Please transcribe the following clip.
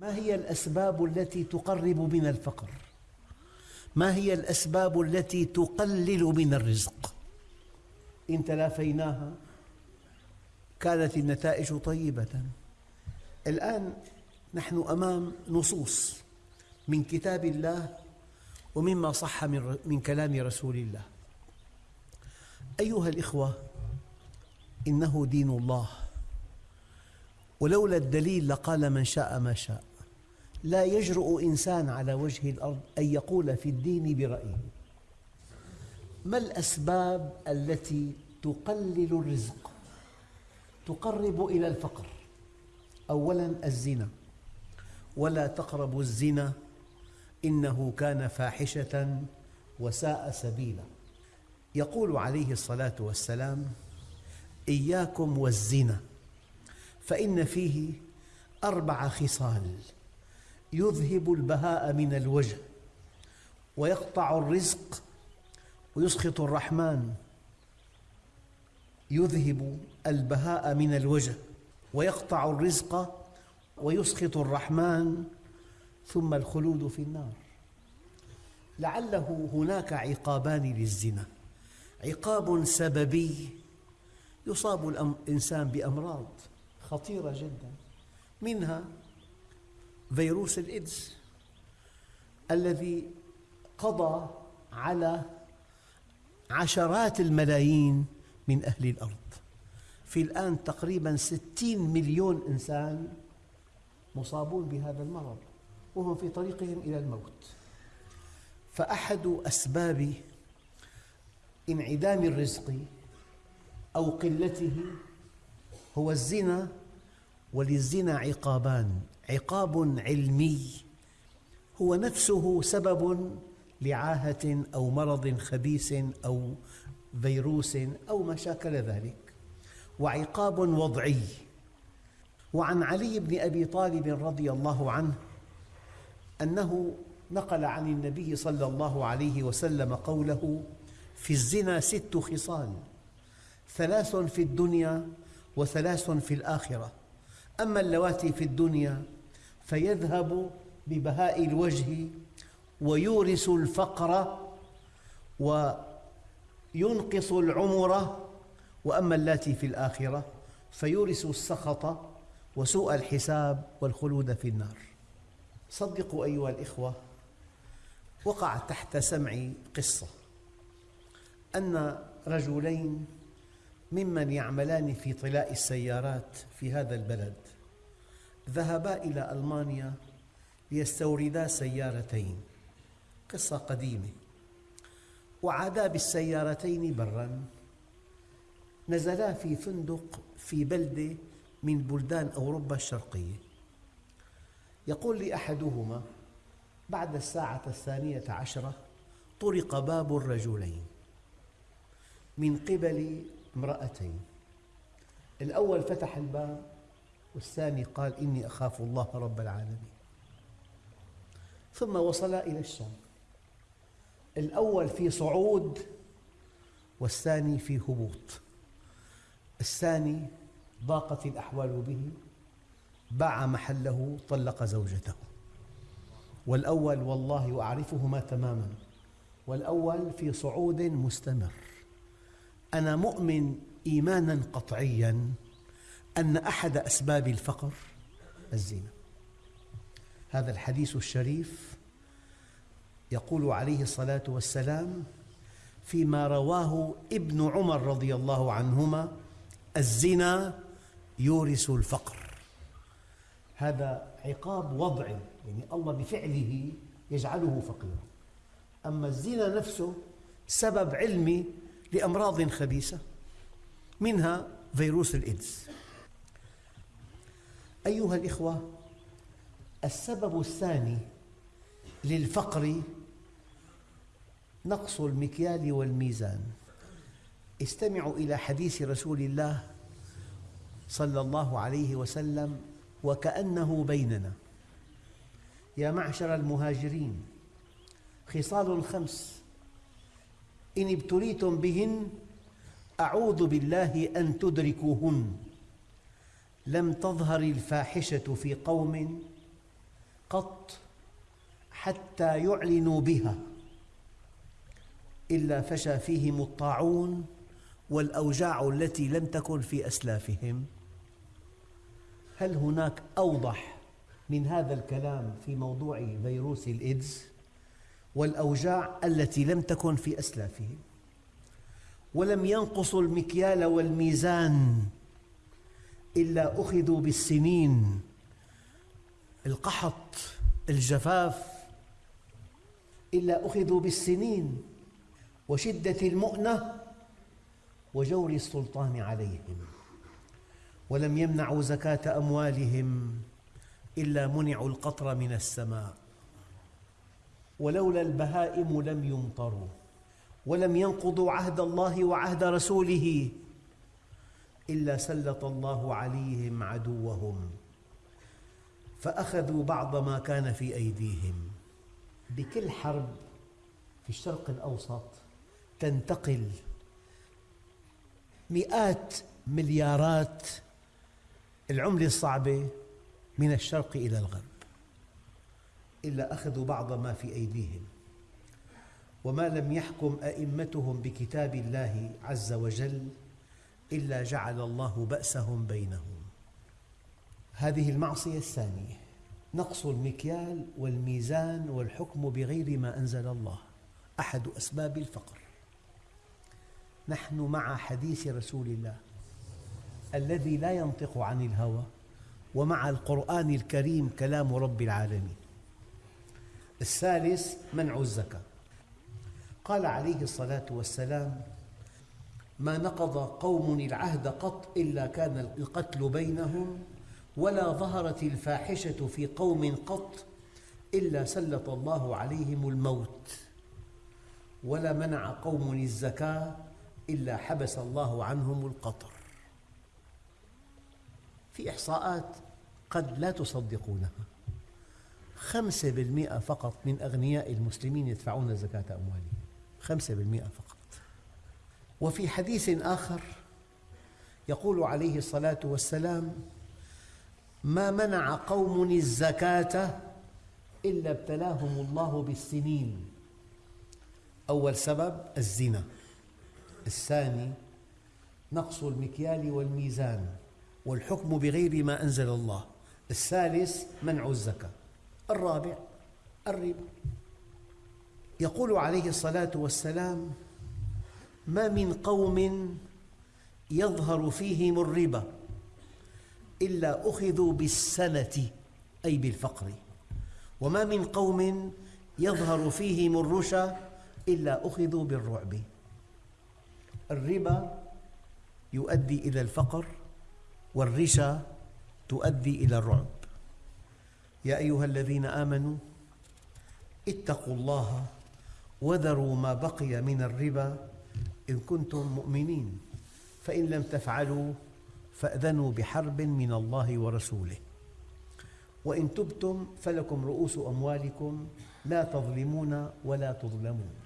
ما هي الأسباب التي تقرب من الفقر؟ ما هي الأسباب التي تقلل من الرزق؟ إن تلافيناها كانت النتائج طيبة الآن نحن أمام نصوص من كتاب الله ومما صح من كلام رسول الله أيها الإخوة إنه دين الله ولولا الدليل لقال من شاء ما شاء. لا يجرؤ إنسان على وجه الأرض أن يقول في الدين برأيه. ما الأسباب التي تقلل الرزق؟ تقرب إلى الفقر. أولا الزنا. ولا تقربوا الزنا. إنه كان فاحشة وساء سبيلا. يقول عليه الصلاة والسلام إياكم والزنا. فإن فيه أربع خصال يذهب البهاء من الوجه ويقطع الرزق ويسخط الرحمن. يذهب البهاء من الوجه ويقطع الرزق ويسخط الرحمن. ثم الخلود في النار. لعله هناك عقابان للزنا. عقاب سببي يصاب الإنسان بأمراض. خطيرة جدا. منها فيروس الإيدز الذي قضى على عشرات الملايين من أهل الأرض. في الآن تقريبا ستين مليون إنسان مصابون بهذا المرض وهم في طريقهم إلى الموت. فأحد أسباب انعدام الرزق أو قلته هو الزنا وللزنا عقابان. عقاب علمي هو نفسه سبب لعاهة أو مرض خبيث أو فيروس أو ما شاكل ذلك. وعقاب وضعي. وعن علي بن أبي طالب رضي الله عنه أنه نقل عن النبي صلى الله عليه وسلم قوله في الزنا ست خصال ثلاث في الدنيا وثلاث في الآخرة. أما اللواتي في الدنيا فيذهب ببهاء الوجه ويورث الفقر وينقص العمر. وأما اللاتي في الآخرة فيورث السخط وسوء الحساب والخلود في النار. صدقوا أيها الإخوة وقع تحت سمعي قصة أن رجلين ممن يعملان في طلاء السيارات في هذا البلد. ذهبا إلى ألمانيا ليستوردا سيارتين قصة قديمة. وعادا بالسيارتين برا. نزلا في فندق في بلدة من بلدان أوروبا الشرقية. يقول لي أحدهما بعد الساعة الثانية عشرة طرق باب الرجلين. من قبل امرأتين. الأول فتح الباب والثاني قال إني أخاف الله رب العالمين. ثم وصلا إلى الشام. الأول في صعود والثاني في هبوط. الثاني ضاقت الأحوال به باع محله طلق زوجته. والأول والله أعرفهما تماماً. والأول في صعود مستمر. أنا مؤمن إيماناً قطعياً أن أحد أسباب الفقر الزنا. هذا الحديث الشريف يقول عليه الصلاة والسلام فيما رواه ابن عمر رضي الله عنهما الزنا يورث الفقر. هذا عقاب وضعي يعني الله بفعله يجعله فقيرا. أما الزنا نفسه سبب علمي لأمراض خبيثة منها فيروس الإيدز. أيها الإخوة السبب الثاني للفقر نقص المكيال والميزان. استمعوا إلى حديث رسول الله صلى الله عليه وسلم وكأنه بيننا. يا معشر المهاجرين خصال خمس إن ابتليتم بهن أعوذ بالله أن تدركوهن. لم تظهر الفاحشة في قوم قط حتى يعلنوا بها إلا فشى فيهم الطاعون والأوجاع التي لم تكن في أسلافهم. هل هناك أوضح من هذا الكلام في موضوع فيروس الإيدز والأوجاع التي لم تكن في أسلافهم ولم ينقصوا المكيال والميزان إلا أخذوا بالسنين. القحط الجفاف إلا أخذوا بالسنين. وشدة المؤنة وجور السلطان عليهم. ولم يمنعوا زكاة أموالهم إلا منعوا القطر من السماء. ولولا البهائم لم يمطروا ولم ينقضوا عهد الله وعهد رسوله إلا سلط الله عليهم عدوهم فأخذوا بعض ما كان في أيديهم. بكل حرب في الشرق الأوسط تنتقل مئات مليارات العملة الصعبة من الشرق إلى الغرب. إلا أخذوا بعض ما في أيديهم. وما لم يحكم أئمتهم بكتاب الله عز وجل إلا جعل الله بأسهم بينهم. هذه المعصية الثانية نقص المكيال والميزان والحكم بغير ما أنزل الله أحد أسباب الفقر. نحن مع حديث رسول الله الذي لا ينطق عن الهوى ومع القرآن الكريم كلام رب العالمين. الثالث منع الزكاة. قال عليه الصلاة والسلام ما نقض قوم العهد قط إلا كان القتل بينهم ولا ظهرت الفاحشة في قوم قط إلا سلط الله عليهم الموت. ولا منع قوم الزكاة إلا حبس الله عنهم القطر. في إحصاءات قد لا تصدقونها. خمسة بالمئة فقط من أغنياء المسلمين يدفعون زكاة أموالهم. خمسة بالمئة فقط. وفي حديث آخر يقول عليه الصلاة والسلام ما منع قوم الزكاة إلا ابتلاهم الله بالسنين. أول سبب الزنا. الثاني نقص المكيال والميزان والحكم بغير ما أنزل الله. الثالث منع الزكاة. الرابع الربا. يقول عليه الصلاة والسلام ما من قوم يظهر فيهم الربا إلا أخذوا بالسنة أي بالفقر. وما من قوم يظهر فيهم الرشا إلا أخذوا بالرعب. الربا يؤدي إلى الفقر والرشا تؤدي إلى الرعب. يا أيها الذين آمنوا اتقوا الله وذروا ما بقي من الربا إن كنتم مؤمنين فإن لم تفعلوا فأذنوا بحرب من الله ورسوله. وإن تبتم فلكم رؤوس أموالكم لا تظلمون ولا تظلمون.